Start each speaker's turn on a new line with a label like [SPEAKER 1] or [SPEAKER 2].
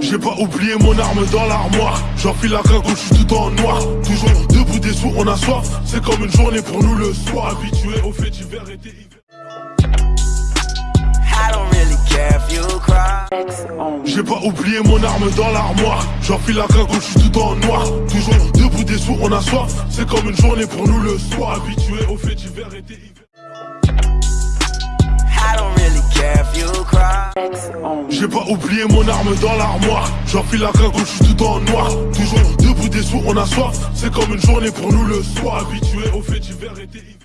[SPEAKER 1] J'ai pas oublié mon arme dans l'armoire. J'enfile la cagoule, je suis tout en noir. Toujours debout des sous, on a soif. C'est comme une journée pour nous le soir. Habitué au fait d'hiver et hiver. J'ai pas oublié mon arme dans l'armoire. J'enfile la cagoule, je suis tout en noir. Toujours debout des sous, on a soif. C'est comme une journée pour nous le soir. Habitué au fait d'hiver et hiver J'ai pas oublié mon arme dans l'armoire. J'enfile la cagoule, je suis tout en noir. Toujours debout des sous, on a C'est comme une journée pour nous le soir. Habitué au fait d'hiver et hiver